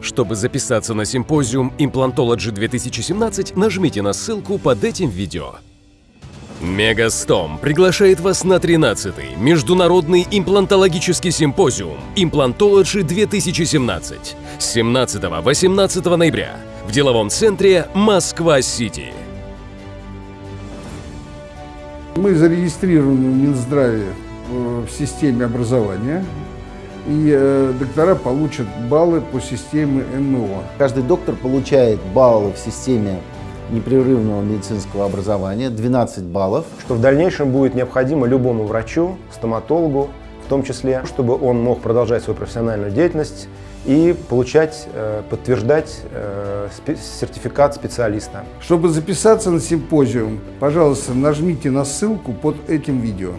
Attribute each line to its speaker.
Speaker 1: Чтобы записаться на симпозиум Implantology 2017, нажмите на ссылку под этим видео. Мегастом приглашает вас на 13-й Международный имплантологический симпозиум Implantology 2017 с 17-18 ноября в деловом центре Москва-Сити.
Speaker 2: Мы зарегистрированы в Минздраве э, в системе образования, и э, доктора получат баллы по системе ММО.
Speaker 3: Каждый доктор получает баллы в системе непрерывного медицинского образования, 12 баллов.
Speaker 4: Что в дальнейшем будет необходимо любому врачу, стоматологу, в том числе, чтобы он мог продолжать свою профессиональную деятельность и получать, э, подтверждать э, сертификат специалиста.
Speaker 2: Чтобы записаться на симпозиум, пожалуйста, нажмите на ссылку под этим видео.